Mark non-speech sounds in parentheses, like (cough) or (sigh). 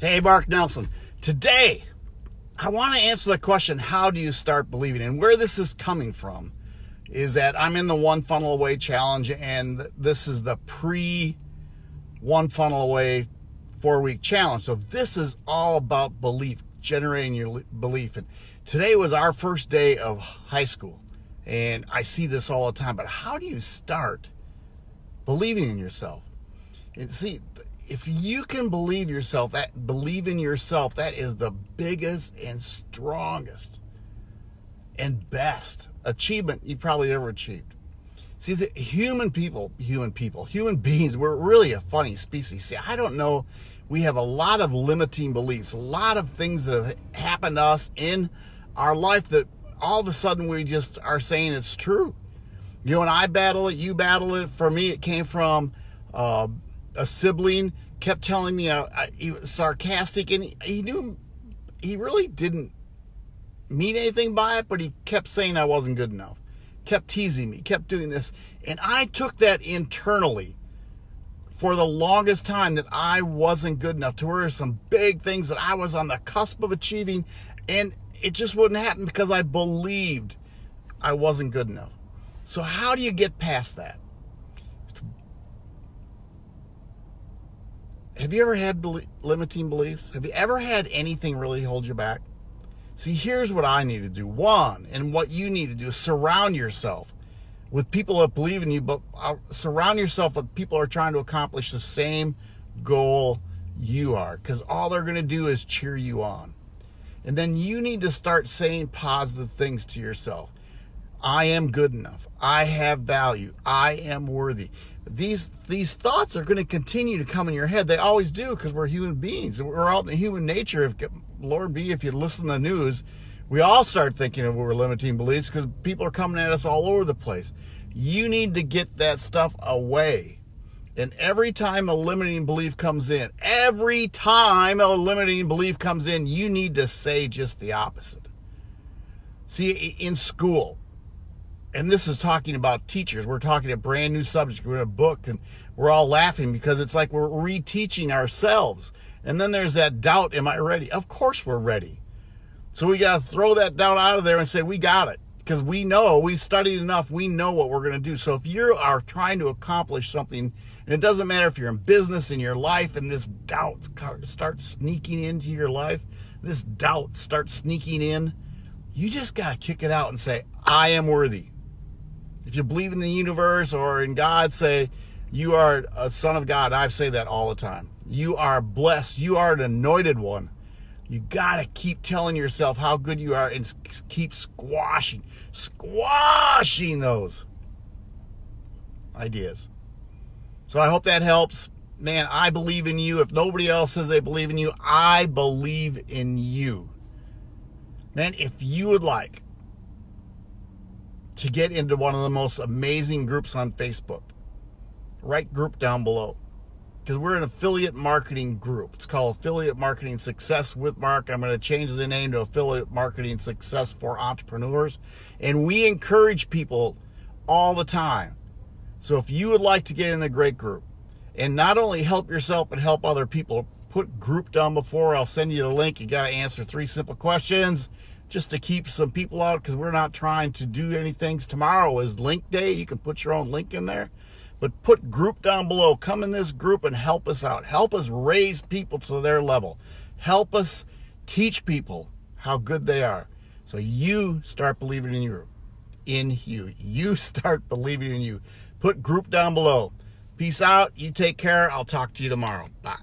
Hey, Mark Nelson. Today, I want to answer the question how do you start believing? And where this is coming from is that I'm in the One Funnel Away challenge, and this is the pre One Funnel Away four week challenge. So, this is all about belief, generating your belief. And today was our first day of high school, and I see this all the time. But how do you start believing in yourself? And see, if you can believe yourself, that believe in yourself, that is the biggest and strongest and best achievement you've probably ever achieved. See, the human people, human people, human (laughs) beings, we're really a funny species. See, I don't know. We have a lot of limiting beliefs, a lot of things that have happened to us in our life that all of a sudden we just are saying it's true. You and I battle it, you battle it. For me, it came from uh, a sibling kept telling me uh, he was sarcastic and he, he knew he really didn't mean anything by it, but he kept saying I wasn't good enough, kept teasing me, kept doing this. And I took that internally for the longest time that I wasn't good enough to where some big things that I was on the cusp of achieving and it just wouldn't happen because I believed I wasn't good enough. So how do you get past that? Have you ever had limiting beliefs? Have you ever had anything really hold you back? See, here's what I need to do. One, and what you need to do is surround yourself with people that believe in you, but uh, surround yourself with people who are trying to accomplish the same goal you are, because all they're going to do is cheer you on. And then you need to start saying positive things to yourself. I am good enough. I have value. I am worthy. These these thoughts are going to continue to come in your head. They always do because we're human beings. We're all in human nature. If Lord be, if you listen to the news, we all start thinking of we're limiting beliefs because people are coming at us all over the place. You need to get that stuff away. And every time a limiting belief comes in, every time a limiting belief comes in, you need to say just the opposite. See, in school, and this is talking about teachers. We're talking a brand new subject. We're in a book and we're all laughing because it's like we're reteaching ourselves. And then there's that doubt, am I ready? Of course we're ready. So we got to throw that doubt out of there and say, we got it. Because we know, we've studied enough, we know what we're going to do. So if you are trying to accomplish something, and it doesn't matter if you're in business in your life and this doubt starts sneaking into your life, this doubt starts sneaking in, you just got to kick it out and say, I am worthy if you believe in the universe or in God, say you are a son of God. I say that all the time. You are blessed. You are an anointed one. You got to keep telling yourself how good you are and keep squashing, squashing those ideas. So I hope that helps. Man, I believe in you. If nobody else says they believe in you, I believe in you. Man, if you would like to get into one of the most amazing groups on Facebook. Write group down below. Because we're an affiliate marketing group. It's called Affiliate Marketing Success with Mark. I'm going to change the name to Affiliate Marketing Success for Entrepreneurs. And we encourage people all the time. So if you would like to get in a great group and not only help yourself but help other people, put group down before. I'll send you the link. You got to answer three simple questions just to keep some people out because we're not trying to do anything. Tomorrow is link day. You can put your own link in there. But put group down below. Come in this group and help us out. Help us raise people to their level. Help us teach people how good they are. So you start believing in you. In you. You (laughs) start believing in you. Put group down below. Peace out. You take care. I'll talk to you tomorrow. Bye.